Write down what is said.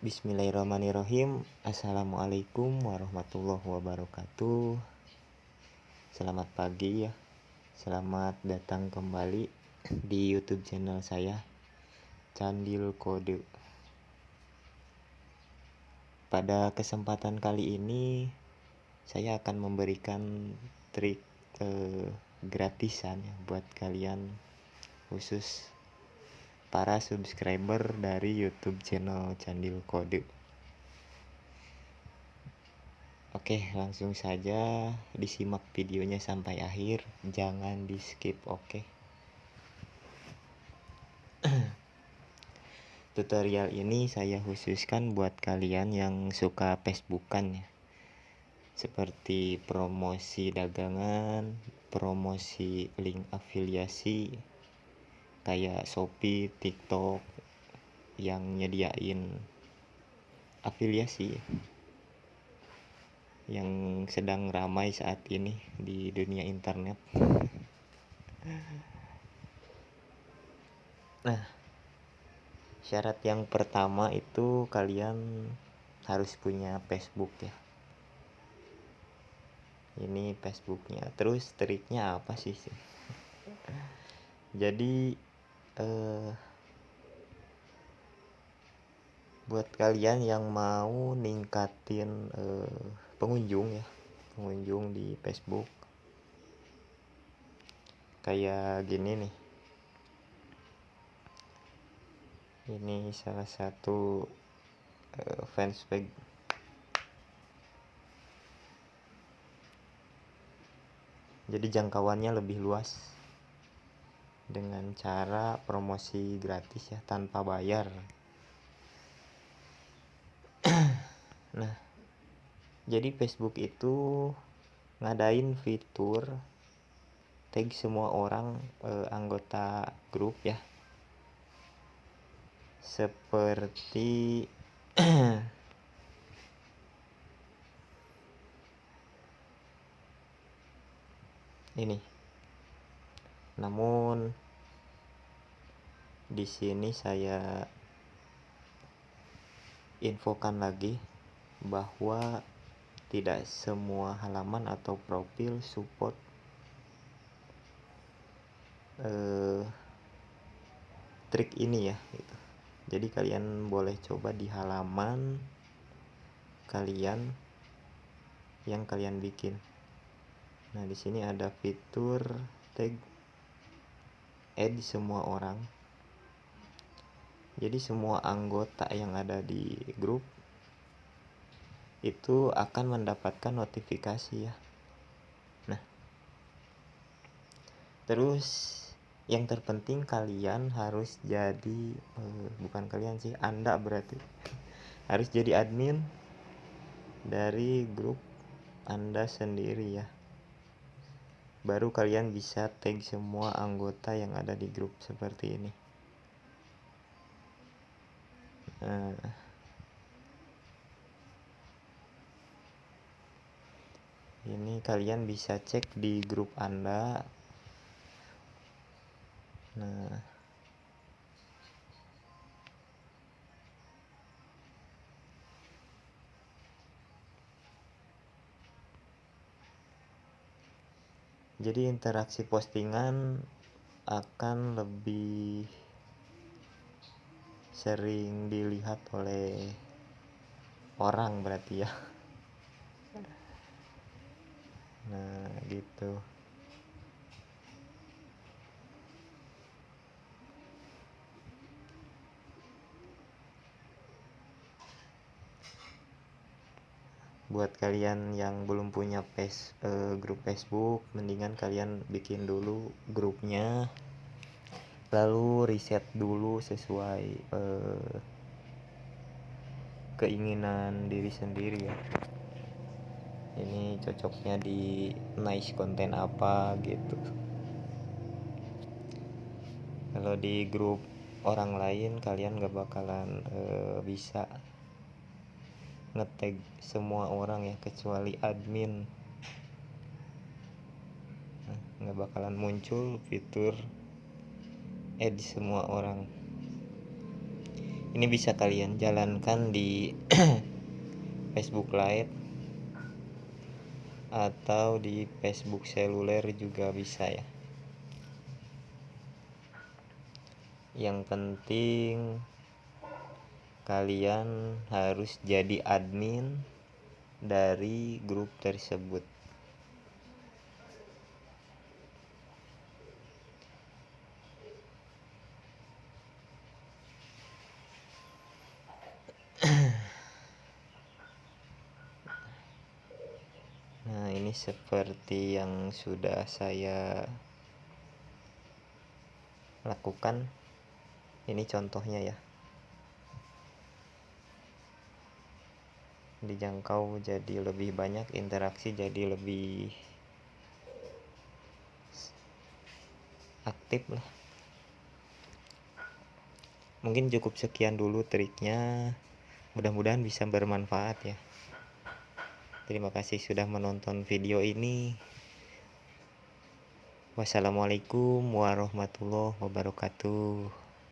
Bismillahirrahmanirrahim. Assalamualaikum warahmatullahi wabarakatuh. Selamat pagi ya. Selamat datang kembali di youtube channel saya Candil Kode. Pada kesempatan kali ini Saya akan memberikan trik eh, gratisan ya Buat kalian khusus para subscriber dari YouTube channel Candil Kode. Oke, langsung saja disimak videonya sampai akhir, jangan di-skip, oke. Tutorial ini saya khususkan buat kalian yang suka Facebookan ya. Seperti promosi dagangan, promosi link afiliasi, kayak Shopee, TikTok yang nyediain afiliasi yang sedang ramai saat ini di dunia internet. Nah, syarat yang pertama itu kalian harus punya Facebook ya. Ini Facebooknya. Terus triknya apa sih? Jadi uh, buat kalian yang mau ningkatin uh, pengunjung ya pengunjung di Facebook. Kayak gini nih. Ini salah satu uh, fanspage jadi jangkauannya lebih luas dengan cara promosi gratis ya tanpa bayar. Nah jadi Facebook itu ngadain fitur tag semua orang eh, anggota grup ya. Seperti ini. Namun di sini saya infokan lagi bahwa tidak semua halaman atau profil support eh, trik ini ya gitu. jadi kalian boleh coba di halaman kalian yang kalian bikin nah di sini ada fitur tag add semua orang jadi semua anggota yang ada di grup itu akan mendapatkan notifikasi ya. Nah terus yang terpenting kalian harus jadi eh, bukan kalian sih anda berarti. Harus jadi admin dari grup anda sendiri ya. Baru kalian bisa tag semua anggota yang ada di grup seperti ini nah, ini kalian bisa cek di grup anda. Nah. Jadi interaksi postingan akan lebih sering dilihat oleh orang berarti ya. Nah gitu. Buat kalian yang belum punya face, uh, grup Facebook mendingan kalian bikin dulu grupnya lalu riset dulu sesuai uh, keinginan diri sendiri ya. Ini cocoknya di nice konten apa gitu. Kalau di grup orang lain kalian gak bakalan uh, bisa ngetag semua orang ya kecuali admin. Nah, nggak bakalan muncul fitur add semua orang. Ini bisa kalian jalankan di Facebook Lite atau di Facebook seluler juga bisa ya. Yang penting kalian harus jadi admin dari grup tersebut Nah, seperti yang sudah saya lakukan. Ini contohnya ya. Dijangkau jadi lebih banyak, interaksi jadi lebih aktif lah. Mungkin cukup sekian dulu triknya. Mudah-mudahan bisa bermanfaat ya. Terima kasih sudah menonton video ini. Wassalamualaikum warahmatullahi wabarakatuh.